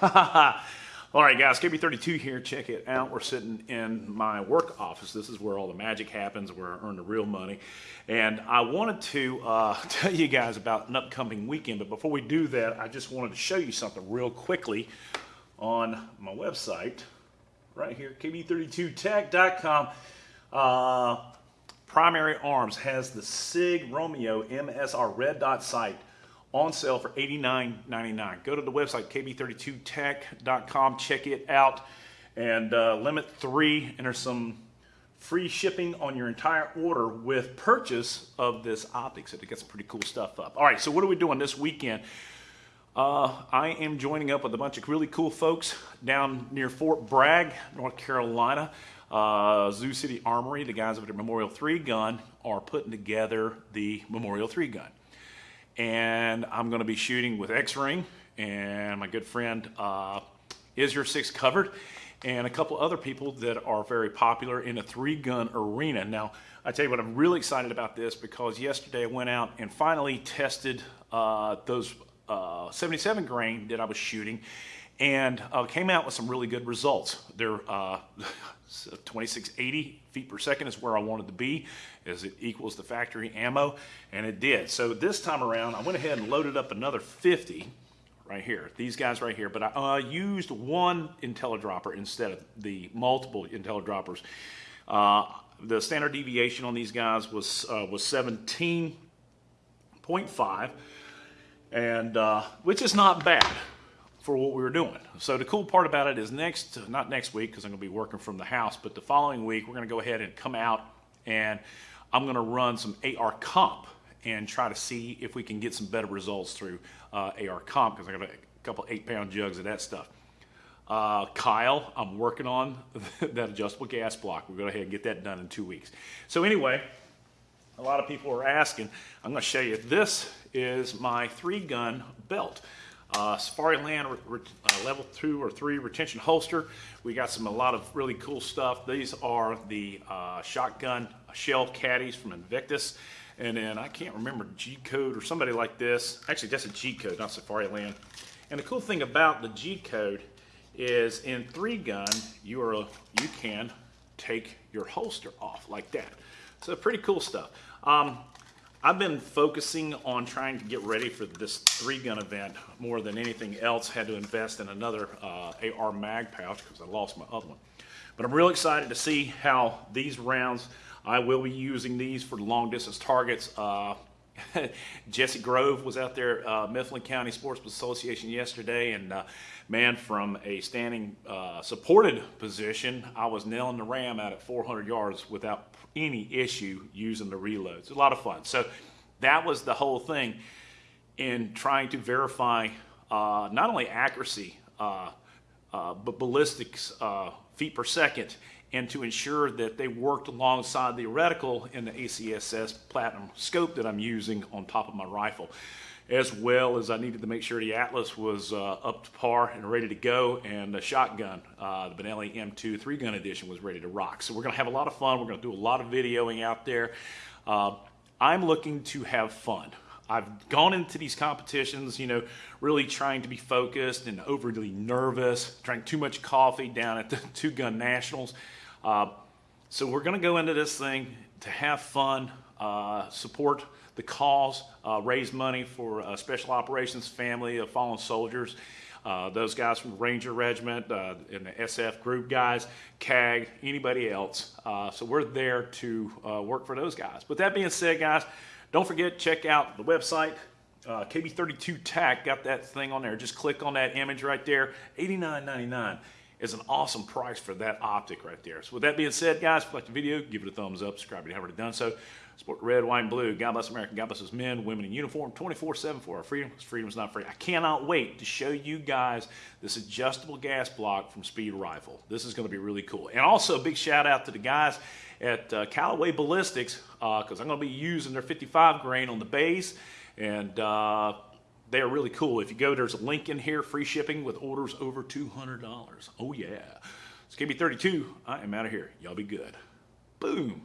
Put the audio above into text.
all right, guys, KB32 here. Check it out. We're sitting in my work office. This is where all the magic happens, where I earn the real money. And I wanted to uh, tell you guys about an upcoming weekend. But before we do that, I just wanted to show you something real quickly on my website right here, kb32tech.com. Uh, Primary Arms has the SIG Romeo MSR red dot sight on sale for $89.99. Go to the website, kb32tech.com, check it out, and uh, limit three, and there's some free shipping on your entire order with purchase of this optics. It gets some pretty cool stuff up. All right, so what are we doing this weekend? Uh, I am joining up with a bunch of really cool folks down near Fort Bragg, North Carolina. Uh, Zoo City Armory, the guys over at Memorial 3 Gun, are putting together the Memorial 3 Gun and I'm going to be shooting with X-Ring and my good friend uh, Is Your Six Covered and a couple other people that are very popular in a three-gun arena. Now, I tell you what, I'm really excited about this because yesterday I went out and finally tested uh, those uh, 77 grain that I was shooting and uh, came out with some really good results. They're uh, 2680 feet per second is where I wanted to be as it equals the factory ammo and it did. So this time around I went ahead and loaded up another 50 right here, these guys right here, but I uh, used one IntelliDropper instead of the multiple IntelliDroppers. Uh, the standard deviation on these guys was uh, was 17.5 and uh, which is not bad for what we were doing. So the cool part about it is next, not next week because I'm going to be working from the house, but the following week we're going to go ahead and come out and I'm going to run some AR comp and try to see if we can get some better results through uh, AR comp because I got a couple eight pound jugs of that stuff. Uh, Kyle, I'm working on that adjustable gas block. We'll go ahead and get that done in two weeks. So anyway, a lot of people are asking, I'm going to show you, this is my three gun belt. Uh, Safariland uh, level two or three retention holster. We got some a lot of really cool stuff. These are the uh, shotgun shell caddies from Invictus. And then I can't remember G code or somebody like this. Actually, that's a G code, not Safariland. And the cool thing about the G code is in three gun, you are you can take your holster off like that. So pretty cool stuff. Um, I've been focusing on trying to get ready for this three gun event more than anything else. Had to invest in another uh, AR mag pouch because I lost my other one. But I'm real excited to see how these rounds, I will be using these for long distance targets. Uh, Jesse Grove was out there, uh, Mifflin County Sports Association yesterday, and uh, man, from a standing uh, supported position, I was nailing the ram out at 400 yards without any issue using the reloads. A lot of fun. So that was the whole thing in trying to verify uh, not only accuracy, uh, uh, but ballistics feet per second, and to ensure that they worked alongside the reticle in the ACSS Platinum scope that I'm using on top of my rifle as well as I needed to make sure the Atlas was uh, up to par and ready to go, and the shotgun, uh, the Benelli M2 three-gun edition was ready to rock. So we're to have a lot of fun. We're to do a lot of videoing out there. Uh, I'm looking to have fun. I've gone into these competitions, you know, really trying to be focused and overly nervous, drank too much coffee down at the Two Gun Nationals. Uh, so we're going to go into this thing to have fun, uh, support the cause, uh, raise money for uh, Special Operations Family of Fallen Soldiers. Uh, those guys from Ranger Regiment uh, and the SF group guys, CAG, anybody else. Uh, so we're there to uh, work for those guys. But that being said, guys, don't forget, check out the website, KB32 TAC, got that thing on there. Just click on that image right there, $89.99 is an awesome price for that optic right there. So with that being said, guys, if you like the video, give it a thumbs up, subscribe if you haven't already done so. Support red, white, and blue. God bless America. God bless us men, women in uniform, 24-7 for our freedom, freedom is not free. I cannot wait to show you guys this adjustable gas block from Speed Rifle. This is going to be really cool. And also, a big shout out to the guys at uh, Callaway Ballistics, because uh, I'm going to be using their 55 grain on the base, and uh, they are really cool. If you go, there's a link in here, free shipping with orders over $200. Oh yeah. It's KB32. I am out of here. Y'all be good. Boom.